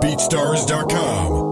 BeatStars.com.